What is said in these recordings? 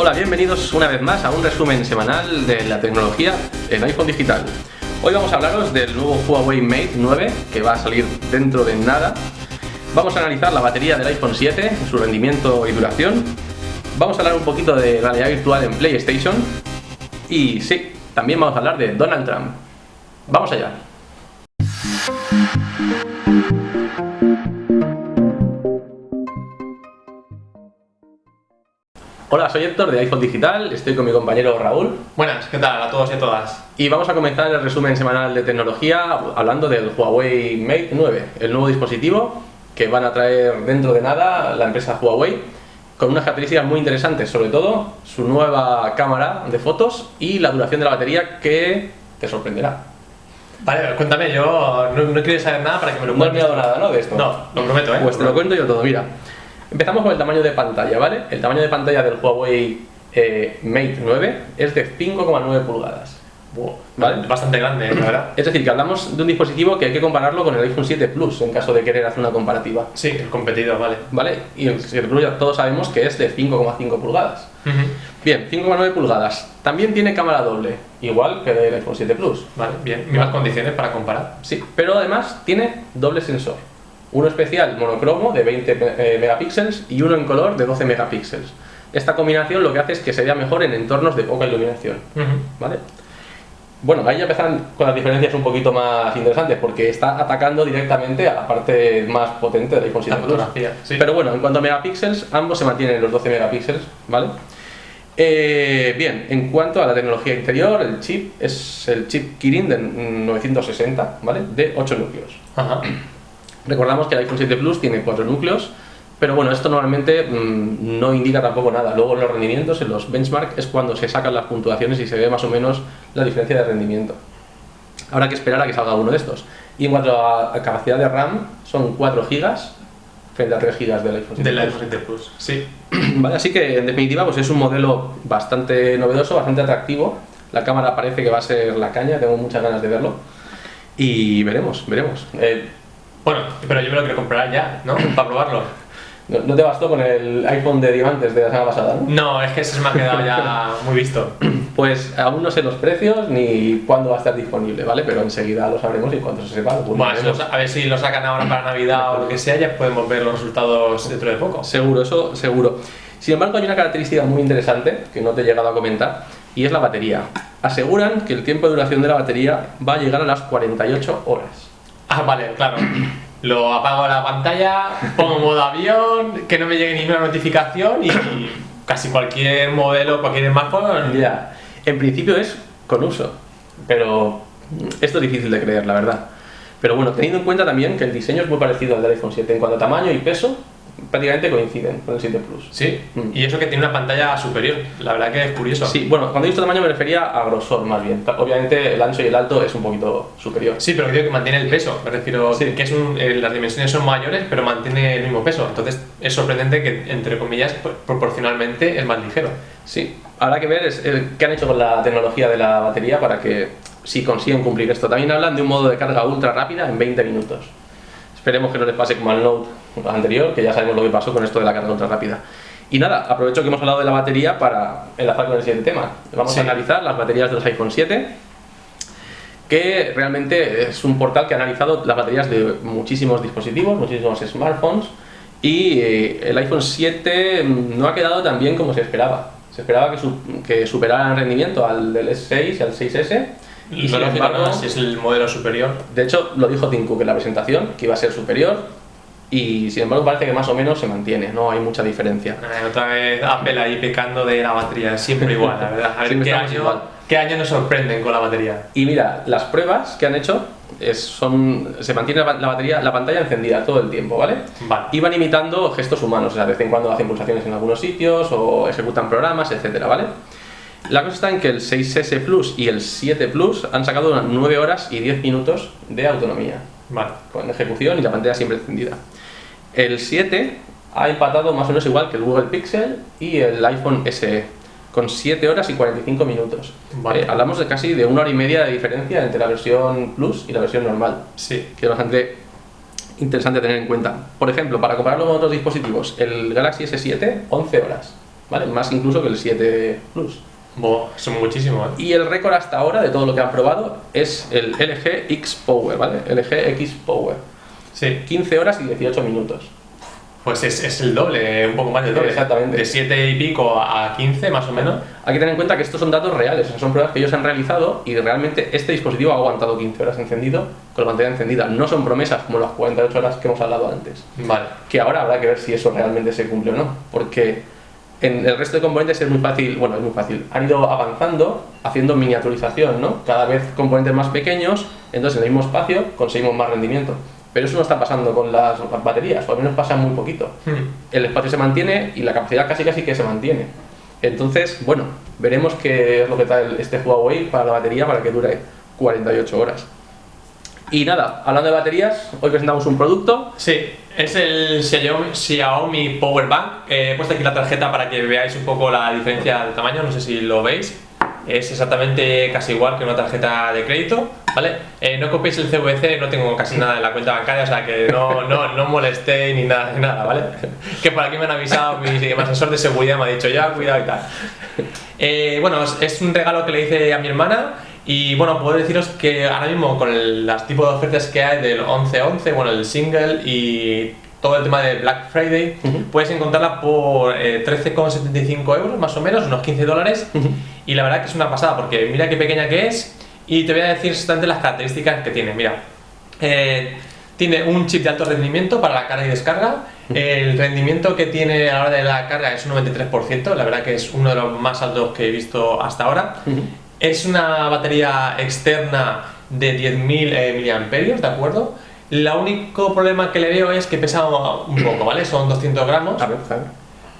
Hola, bienvenidos una vez más a un resumen semanal de la tecnología en iPhone digital. Hoy vamos a hablaros del nuevo Huawei Mate 9 que va a salir dentro de nada. Vamos a analizar la batería del iPhone 7, su rendimiento y duración. Vamos a hablar un poquito de realidad virtual en PlayStation. Y sí, también vamos a hablar de Donald Trump. ¡Vamos allá! Hola, soy Héctor de iPhone Digital, estoy con mi compañero Raúl. Buenas, ¿qué tal a todos y a todas? Y vamos a comenzar el resumen semanal de tecnología hablando del Huawei Mate 9, el nuevo dispositivo que van a traer dentro de nada la empresa Huawei con unas características muy interesantes, sobre todo su nueva cámara de fotos y la duración de la batería que te sorprenderá. Vale, cuéntame, yo no, quiero saber nada para que me lo cuentes. No he nada, ¿no? De esto. No, lo prometo, ¿eh? Pues te lo cuento yo todo, mira. Empezamos con el tamaño de pantalla, ¿vale? El tamaño de pantalla del Huawei eh, Mate 9 es de 5,9 pulgadas. ¿Vale? Bastante grande, la verdad. Es decir, que hablamos de un dispositivo que hay que compararlo con el iPhone 7 Plus en caso de querer hacer una comparativa. Sí, el competidor, vale. ¿Vale? Y el 7 Plus ya todos sabemos que es de 5,5 pulgadas. Bien, 5,9 pulgadas. También tiene cámara doble, igual que el iPhone 7 Plus. Vale, bien. Mismas condiciones para comparar. Sí, pero además tiene doble sensor uno especial monocromo de 20 eh, megapíxeles y uno en color de 12 megapíxeles. Esta combinación lo que hace es que se vea mejor en entornos de poca iluminación. ¿vale? Bueno, ahí ya empiezan con las diferencias un poquito más interesantes porque está atacando directamente a la parte más potente del iPhone 7 Plus. Pero bueno, en cuanto a megapíxeles, ambos se mantienen los 12 megapíxeles, ¿vale? Eh, bien, en cuanto a la tecnología interior, el chip es el chip Kirin de 960, ¿vale? De 8 núcleos. Ajá. Recordamos que el iPhone 7 Plus tiene cuatro núcleos, pero bueno, esto normalmente mm, no indica tampoco nada. Luego en los rendimientos, en los benchmark, es cuando se sacan las puntuaciones y se ve más o menos la diferencia de rendimiento. Habrá que esperar a que salga uno de estos. Y en cuanto a, capacidad de RAM, son 4 GB frente a 3 GB del iPhone 7 Del iPhone 7 Plus, sí. Vale, así que en definitiva pues es un modelo bastante novedoso, bastante atractivo. La cámara parece que va a ser la caña, tengo muchas ganas de verlo. Y veremos, veremos. Eh, bueno, pero yo me lo quiero comprar ya, ¿no? Para probarlo. No, te bastó con el iPhone de diamantes de la semana pasada, ¿no? No, es que se me ha quedado ya muy visto. Pues aún no sé los precios ni cuándo va a estar disponible, ¿vale? Pero enseguida lo sabremos y cuando se sepa bueno, a ver si lo sacan ahora para Navidad o lo que sea, ya podemos ver los resultados dentro de poco. Seguro, eso seguro. Sin embargo, hay una característica muy interesante que no te he llegado a comentar y es la batería. Aseguran que el tiempo de duración de la batería va a llegar a las 48 horas. Ah, vale, claro. Lo apago la pantalla, pongo modo avión, que no me llegue ninguna notificación y casi cualquier modelo, cualquier smartphone. Ya, en principio es con uso, pero esto es difícil de creer, la verdad. Pero bueno, teniendo en cuenta también que el diseño es muy parecido al del iPhone 7 en cuanto a tamaño y peso, prácticamente coinciden con el 7 Plus. Sí, mm. y eso que tiene una pantalla superior, la verdad que es curioso. Sí, bueno, cuando he visto tamaño me refería a grosor más bien. Obviamente el ancho y el alto es un poquito superior. Sí, pero creo que mantiene el peso, me refiero que es eh, las dimensiones son mayores, pero mantiene el mismo peso. Entonces es sorprendente que, entre comillas, proporcionalmente es más ligero. Sí, habrá que ver es, eh, qué han hecho con la tecnología de la batería para que si consiguen cumplir esto. También hablan de un modo de carga ultra rápida en 20 minutos. Esperemos que no les pase como al Note anterior, que ya sabemos lo que pasó con esto de la carga ultra rápida. Y nada, aprovecho que hemos hablado de la batería para enlazar con el siguiente tema. Vamos a analizar las baterías de los iPhone 7, que realmente es un portal que ha analizado las baterías de muchísimos dispositivos, muchísimos smartphones, y eh, el iPhone 7 no ha quedado tan bien como se esperaba. Se esperaba que, que superara en rendimiento al del S6 y al 6S, y sin embargo, si es el modelo superior. De hecho, lo dijo Tim Cook en la presentación, que iba a ser superior, y sin embargo parece que más o menos se mantiene, no hay mucha diferencia. Eh, otra vez Apple ahí pecando de la batería, siempre igual, la verdad. A ver qué año, qué año, nos sorprenden con la batería. Y mira, las pruebas que han hecho es, son, se mantiene la, batería, la pantalla encendida todo el tiempo, ¿vale? Vale. Y van imitando gestos humanos, o sea, de vez en cuando hacen pulsaciones en algunos sitios o ejecutan programas, etcétera, ¿vale? La cosa está en que el 6S Plus y el 7 Plus han sacado unas 9 horas y 10 minutos de autonomía. Vale. Con ejecución y la pantalla siempre encendida. El 7 ha empatado más o menos igual que el Google Pixel y el iPhone SE, con 7 horas y 45 minutos. Vale. Eh, hablamos de casi de una hora y media de diferencia entre la versión Plus y la versión normal. Sí. Que es bastante interesante tener en cuenta. Por ejemplo, para compararlo con otros dispositivos, el Galaxy S7, 11 horas. ¿vale? Más incluso que el 7 Plus. Bo, son muchísimo, ¿eh? Y el récord hasta ahora de todo lo que han probado es el LG X Power, ¿vale? LG X Power. Sí. 15 horas y 18 minutos. Pues es, es el doble, un poco más del doble. Exactamente. De 7 y pico a 15 más o menos. Hay que tener en cuenta que estos son datos reales, son pruebas que ellos han realizado y realmente este dispositivo ha aguantado 15 horas encendido con la pantalla encendida. No son promesas como las 48 horas que hemos hablado antes. Vale. Que ahora habrá que ver si eso realmente se cumple o no, porque en el resto de componentes es muy fácil, bueno, es muy fácil. Han ido avanzando, haciendo miniaturización, ¿no? Cada vez componentes más pequeños, entonces en el mismo espacio conseguimos más rendimiento. Pero eso no está pasando con las baterías, o al menos pasa muy poquito. Hmm. El espacio se mantiene y la capacidad casi casi que se mantiene. Entonces, bueno, veremos qué es lo que trae este Huawei para la batería para que dure 48 horas. Y nada, hablando de baterías, hoy presentamos un producto. Sí, es el Xiaomi, Power Bank. Eh, he puesto aquí la tarjeta para que veáis un poco la diferencia de tamaño, no sé si lo veis. Es exactamente casi igual que una tarjeta de crédito, ¿vale? Eh, no copiéis el CVC, no tengo casi nada en la cuenta bancaria, o sea que no, no, no molestéis ni nada, nada, ¿vale? Que por aquí me han avisado, mi, mi asesor de seguridad me ha dicho ya, cuidado y tal. Eh, bueno, es un regalo que le hice a mi hermana y bueno, puedo deciros que ahora mismo con el- las tipos de ofertas que hay del 11-11, bueno, el single y todo el tema de Black Friday, puedes encontrarla por eh, 13,75 euros más o menos, unos 15 dólares. Y la verdad que es una pasada porque mira qué pequeña que es y te voy a decir exactamente las características que tiene. Mira, eh, tiene un chip de alto rendimiento para la carga y descarga. El rendimiento que tiene a la hora de la carga es un 93%, la verdad que es uno de los más altos que he visto hasta ahora. Es una batería externa de 10.000 eh, miliamperios, ¿de acuerdo? El único problema que le veo es que pesa un poco, ¿vale? Son 200 gramos. A ver, a ver.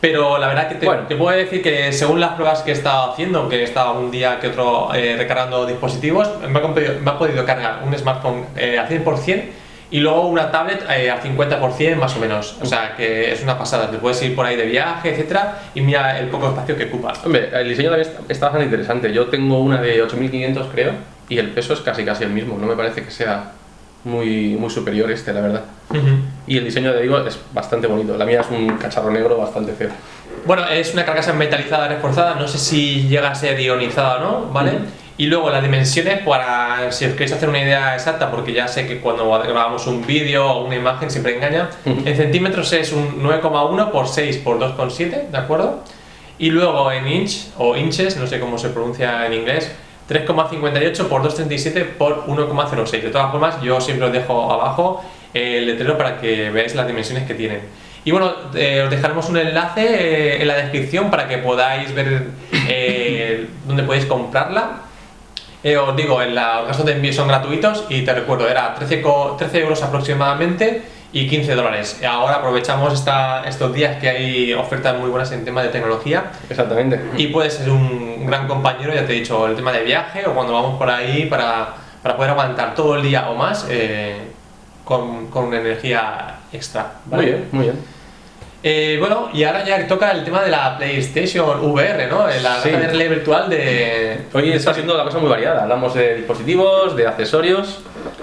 Pero la verdad que te, Bueno. te puedo decir que según las pruebas que he estado haciendo, que he estado un día que otro eh, recargando dispositivos, me ha, compe- me ha podido cargar un smartphone eh, al 100% y luego una tablet eh, al 50% más o menos. O sea que es una pasada, te puedes ir por ahí de viaje, etcétera, y mira el poco espacio que ocupa. Hombre, el diseño también está, está bastante interesante. Yo tengo una de 8500 creo y el peso es casi casi el mismo. No me parece que sea muy, muy superior este, la verdad. Y el diseño, te digo, es bastante bonito. La mía es un cacharro negro bastante feo. Bueno, es una carcasa metalizada reforzada, no sé si llega a ser ionizada o no, ¿vale? Ujú. Y luego las dimensiones, para si os queréis hacer una idea exacta, porque ya sé que cuando grabamos un vídeo o una imagen siempre engaña, en centímetros es un 9,1 por 6 por 2,7, ¿de acuerdo? Y luego en inch o inches, no sé cómo se pronuncia en inglés, 3,58 por 2,37 por 1,06. De todas formas, yo siempre os dejo abajo el letrero para que veáis las dimensiones que tienen. Y bueno, eh, os dejaremos un enlace eh, en la descripción para que podáis ver eh, dónde podéis comprarla. Eh, os digo, en la- los gastos de envío son gratuitos y te recuerdo, era 13, co- 13 euros aproximadamente y 15 dólares. Ahora aprovechamos esta- estos días que hay ofertas muy buenas en tema de tecnología Exactamente. y puedes ser un gran compañero, ya te he dicho, el tema de viaje o cuando vamos por ahí para, para poder aguantar todo el día o más eh, con, con energía extra. ¿vale? Muy bien, muy bien. Eh, bueno, y ahora ya toca el tema de la PlayStation VR, ¿no? La Sí. realidad virtual de... Hoy está siendo la cosa muy variada. Hablamos de dispositivos, de accesorios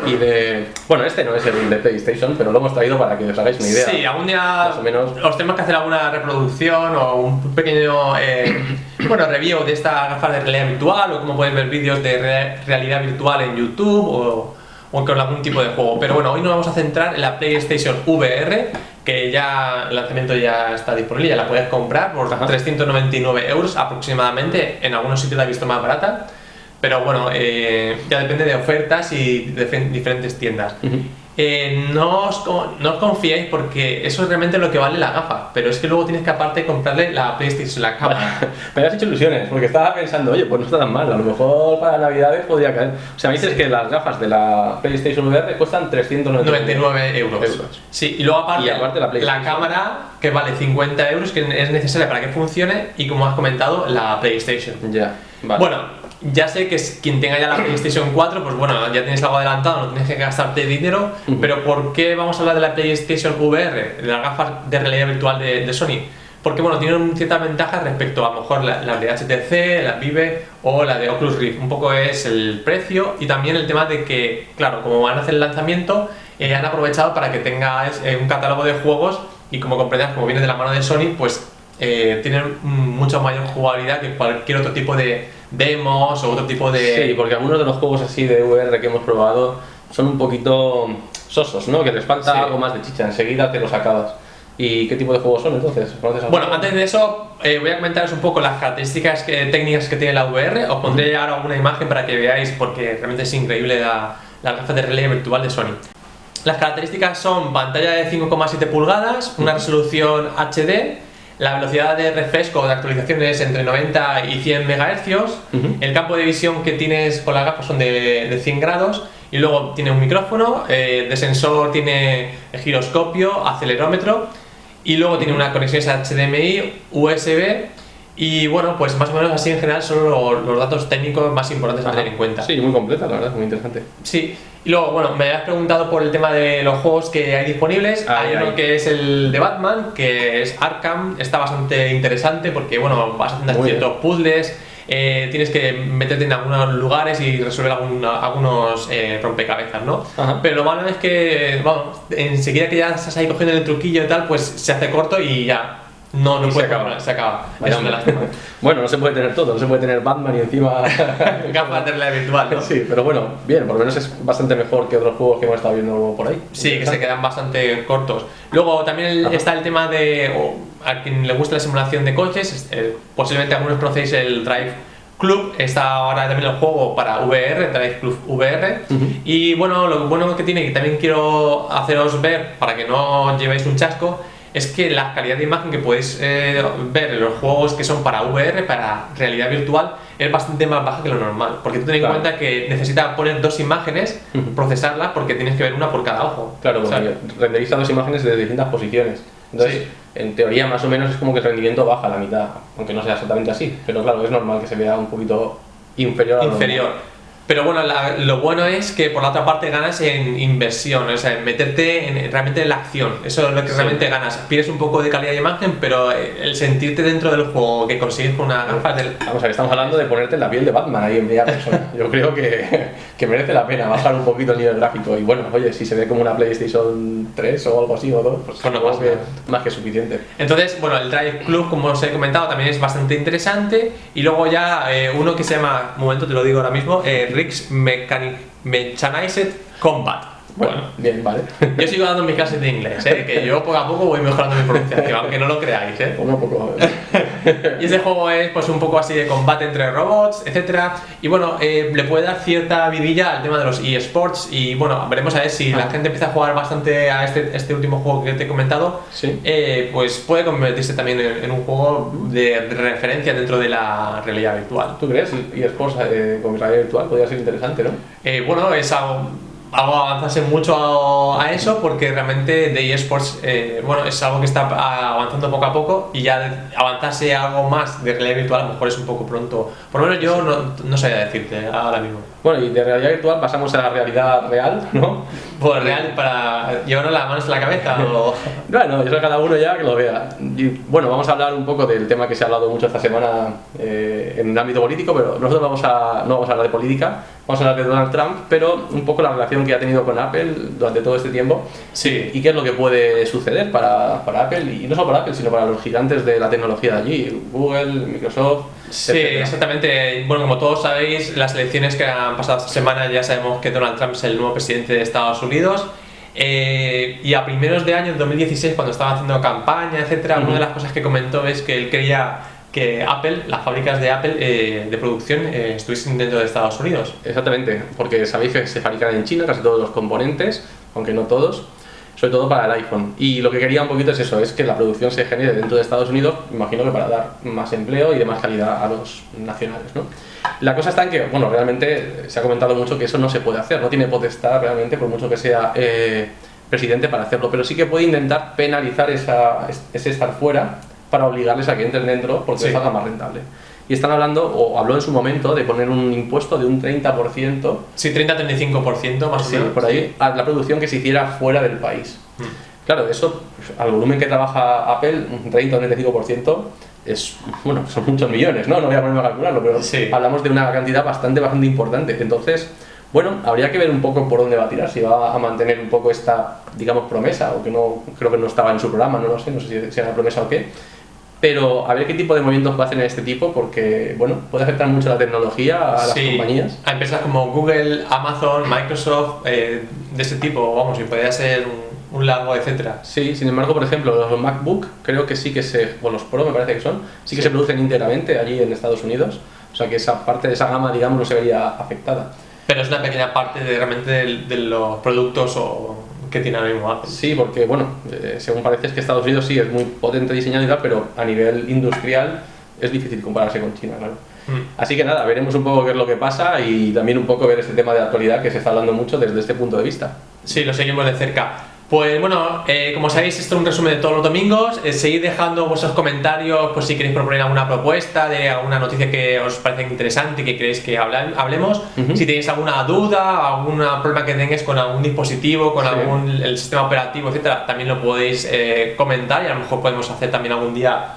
y de. Bueno, este no es el de PlayStation, pero lo hemos traído para que os hagáis una idea. Sí, algún día Más o menos. os tenemos que hacer alguna reproducción o un pequeño eh, bueno, review de esta gafas de realidad virtual o cómo podéis ver vídeos de re- realidad virtual en YouTube o, o con algún tipo de juego. Pero bueno, hoy nos vamos a centrar en la PlayStation VR, que ya el lanzamiento ya está disponible, ya la puedes comprar por Ajá. 399 euros aproximadamente. En algunos sitios la he visto más barata. Pero bueno, eh, ya depende de ofertas y de fe- diferentes tiendas. Eh, no, os, no os confiéis porque eso es realmente lo que vale la gafa, pero es que luego tienes que aparte comprarle la PlayStation, la cámara. Me has hecho ilusiones, porque estaba pensando, oye, pues no está tan mal, a lo mejor para Navidades podría caer. O sea, me dices que las gafas de la PlayStation VR cuestan 399 99 euros. Euros. Sí, y luego aparte, Y aparte la cámara que vale 50 euros, que es necesaria para que funcione, y como has comentado, la PlayStation. Ya, vale. Bueno, ya sé que quien tenga ya la PlayStation 4, pues bueno, ya tienes algo adelantado, no tienes que gastarte dinero, Ujú. pero ¿por qué vamos a hablar de la PlayStation VR, de las gafas de realidad virtual de, de Sony? Porque bueno, tienen ciertas ventajas respecto a lo mejor la, la de HTC, la Vive o la de Oculus Rift. Un poco es el precio y también el tema de que, claro, como van a hacer el lanzamiento, eh, han aprovechado para que tengas eh, un catálogo de juegos y como comprenderás, como viene de la mano de Sony, pues eh, tienen mucha mayor jugabilidad que cualquier otro tipo de demos o otro tipo de... Sí, porque algunos de los juegos así de VR que hemos probado son un poquito sosos, ¿no? Que les falta Sí. algo más de chicha, enseguida te los acabas. ¿Y qué tipo de juegos son entonces? Bueno, antes de eso eh, voy a comentaros un poco las características que- técnicas que tiene la VR. Os pondré ahora una imagen para que veáis porque realmente es increíble la, la gafas de realidad virtual de Sony. Las características son pantalla de 5,7 pulgadas, una resolución HD, la velocidad de refresco de actualización es entre 90 y 100 MHz, el campo de visión que tienes con las gafas son de, de 100 grados. Y luego tiene un micrófono, eh, de sensor tiene giroscopio, acelerómetro. Y luego tiene una conexión HDMI, USB y bueno, pues más o menos así en general son los, los datos técnicos más importantes a Ajá. tener en cuenta. Sí, muy completa, la verdad, muy interesante. Sí, y luego, bueno, me habías preguntado por el tema de los juegos que hay disponibles. Hay uno que es el de Batman, que es Arkham, está bastante interesante porque, bueno, vas haciendo ciertos puzzles, eh, tienes que meterte en algunos lugares y resolver alguna- algunos eh, rompecabezas, ¿no? Ajá. Pero lo malo es que, vamos, enseguida que ya estás ahí cogiendo el truquillo y tal, pues se hace corto y ya. No, no Y se puede acaba. Se acaba. Una lástima. bueno, no se puede tener todo, no se puede tener Batman y encima... Gafas de realidad virtual, ¿no? Sí, pero bueno, bien, por lo menos es bastante mejor que otros juegos que hemos estado viendo por ahí. Sí, que se quedan bastante cortos. Luego también el- está el tema de, a quien le gusta la simulación de coches, eh, posiblemente algunos conocéis el Drive Club, está ahora también el juego para VR, Drive Club VR. Y bueno, lo bueno que tiene, que también quiero haceros ver para que no llevéis un chasco, es que la calidad de imagen que podéis eh, ver en los juegos que son para VR, para realidad virtual, es bastante más baja que lo normal. Porque tú ten en Claro. cuenta que necesita poner dos imágenes, procesarlas, porque tienes que ver una por cada ojo. Claro, porque renderiza dos imágenes de distintas posiciones. Entonces, Sí. en teoría, más o menos es como que el rendimiento baja a la mitad, aunque no sea exactamente así. Pero claro, es normal que se vea un poquito inferior a lo inferior. normal. Pero bueno, la- lo bueno es que por la otra parte ganas en inversión, o sea, en meterte en, realmente en la acción. Eso es lo que Sí. realmente ganas. Pierdes un poco de calidad de imagen, pero eh, el sentirte dentro del juego que consigues con una gafas del. Vamos a ver, estamos hablando de ponerte en la piel de Batman ahí en primera persona. Yo creo que, que merece la pena bajar un poquito el nivel gráfico. Y bueno, oye, si se ve como una PlayStation 3 o algo así o 2, pues Pues no pasa que más que suficiente. Entonces, bueno, el Drive Club, como os he comentado, también es bastante interesante. Y luego ya eh, uno que se llama, un momento te lo digo ahora mismo, eh, Mechanized Combat. Bueno, bien, vale. Yo sigo dando mis clases de inglés, ¿eh? que yo poco a poco voy mejorando mi pronunciación, aunque no lo creáis. ¿eh? Poco a poco. Y este juego es pues un poco así de combate entre robots, etcétera. Y bueno, eh, le puede dar cierta vidilla al tema de los eSports. Y bueno, veremos a ver si la Ah. gente empieza a jugar bastante a este, este último juego que te he comentado. Sí. eh, pues puede convertirse también en, en un juego de referencia dentro de la realidad virtual. ¿Tú crees? ESports eh, con realidad virtual podría ser interesante, ¿no? Eh, bueno, es algo avanzarse mucho a, eso porque realmente de eSports eh, bueno, es algo que está avanzando poco a poco y ya avanzarse algo más de realidad virtual a lo mejor es un poco pronto. Por lo menos yo no, no sabía decirte ahora mismo. Bueno, y de realidad virtual pasamos a la realidad real, ¿no? Pues real para llevarnos las manos en la cabeza o... Bueno, eso cada uno ya que lo vea. Y, bueno, vamos a hablar un poco del tema que se ha hablado mucho esta semana eh, en el ámbito político, pero nosotros vamos a, no vamos a hablar de política, vamos a hablar de Donald Trump, pero un poco la relación que ha tenido con Apple durante todo este tiempo Sí. y qué es lo que puede suceder para, para Apple, y no solo para Apple, sino para los gigantes de la tecnología de allí, Google, Microsoft. Sí, exactamente. Bueno, como todos sabéis, las elecciones que han pasado esta semana ya sabemos que Donald Trump es el nuevo presidente de Estados Unidos. Eh, y a primeros de año, en 2016, cuando estaba haciendo campaña, etcétera, Ujú. una de las cosas que comentó es que él quería que Apple, las fábricas de Apple eh, de producción, eh, estuviesen dentro de Estados Unidos. Exactamente, porque sabéis que se fabrican en China casi todos los componentes, aunque no todos, sobre todo para el iPhone. Y lo que quería un poquito es eso, es que la producción se genere dentro de Estados Unidos, imagino que para dar más empleo y de más calidad a los nacionales, ¿no? La cosa está en que, bueno, realmente se ha comentado mucho que eso no se puede hacer, no tiene potestad realmente, por mucho que sea eh, presidente para hacerlo, pero sí que puede intentar penalizar esa, ese estar fuera para obligarles a que entren dentro porque Sí. les más rentable. Y están hablando, o habló en su momento, de poner un impuesto de un 30%, Sí, 30-35% más o sí, menos. por ahí, a la producción que se hiciera fuera del país. Mm. Claro, eso, al volumen que trabaja Apple, un 30 o un 35%, es, bueno, son muchos millones, ¿no? No voy a ponerme a calcularlo, pero Sí. hablamos de una cantidad bastante, bastante importante. Entonces, bueno, habría que ver un poco por dónde va a tirar, si va a mantener un poco esta, digamos, promesa, o que no, creo que no estaba en su programa, no lo sé, no sé si, si era promesa o qué. Pero a ver qué tipo de movimientos puede hacer en este tipo, porque bueno, puede afectar mucho la tecnología a las compañías. A empresas como Google, Amazon, Microsoft, eh, de ese tipo, vamos, y podría ser un, largo, etcétera. Sí, sin embargo, por ejemplo, los MacBook creo que sí que se, bueno, los Pro me parece que son, sí que se producen íntegramente allí en Estados Unidos, o sea que esa parte de esa gama, digamos, no se vería afectada. Pero es una pequeña parte de, realmente de, los productos o que tiene ahora mismo Apple. Sí, porque bueno, eh, según parece es que Estados Unidos sí es muy potente diseñado y tal, pero a nivel industrial es difícil compararse con China, claro. Mm. Así que nada, veremos un poco qué es lo que pasa y también un poco ver este tema de actualidad que se está hablando mucho desde este punto de vista. Sí, lo seguimos de cerca. Pues bueno, eh, como sabéis, esto es un resumen de todos los domingos. Eh, seguid dejando vuestros comentarios, pues si queréis proponer alguna propuesta de alguna noticia que os parece interesante y que queréis que hablemos. Si tenéis alguna duda, algún problema que tengáis con algún dispositivo, con algún el sistema operativo, etcétera, también lo podéis eh, comentar y a lo mejor podemos hacer también algún día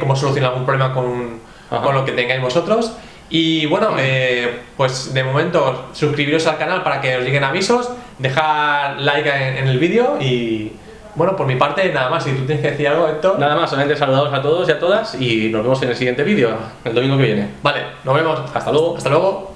cómo solucionar algún problema con, con lo que tengáis vosotros. Y bueno, eh, pues de momento suscribiros al canal para que os lleguen avisos, dejar like en, el vídeo y bueno, por mi parte nada más. Si tú tienes que decir algo, Héctor. Nada más, solamente saludados a todos y a todas y nos vemos en el siguiente vídeo, el domingo que viene. Vale, nos vemos. Hasta luego. Hasta luego.